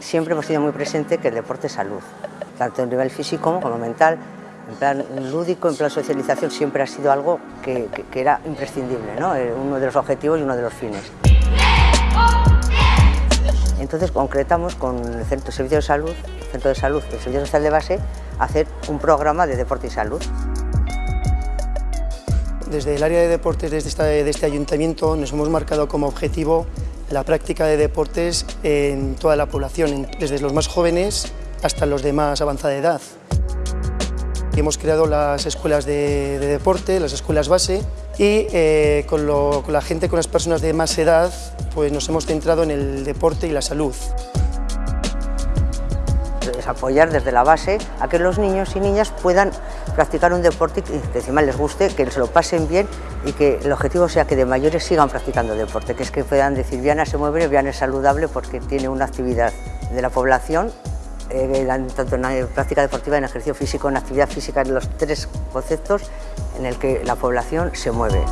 siempre hemos tenido muy presente que el deporte es salud, tanto a nivel físico como mental, en plan lúdico, en plan socialización, siempre ha sido algo que, era imprescindible, ¿no? Eh, uno de los objetivos y uno de los fines. Entonces concretamos con el Centro de Servicio de Salud, el Centro de Salud, el Servicio Social de Base, hacer un programa de deporte y salud. Desde el área de deportes de este, de este ayuntamiento nos hemos marcado como objetivo la práctica de deportes en toda la población, desde los más jóvenes hasta los de más avanzada edad. Hemos creado las escuelas de, deporte, las escuelas base y eh, con, con la gente, con las personas de más edad, pues nos hemos centrado en el deporte y la salud es apoyar desde la base a que los niños y niñas puedan practicar un deporte que encima les guste, que se lo pasen bien y que el objetivo sea que de mayores sigan practicando deporte, que es que puedan decir Viana se mueve, Viana es saludable porque tiene una actividad de la población eh, tanto en práctica deportiva, en ejercicio físico, en actividad física, en los tres conceptos en el que la población se mueve.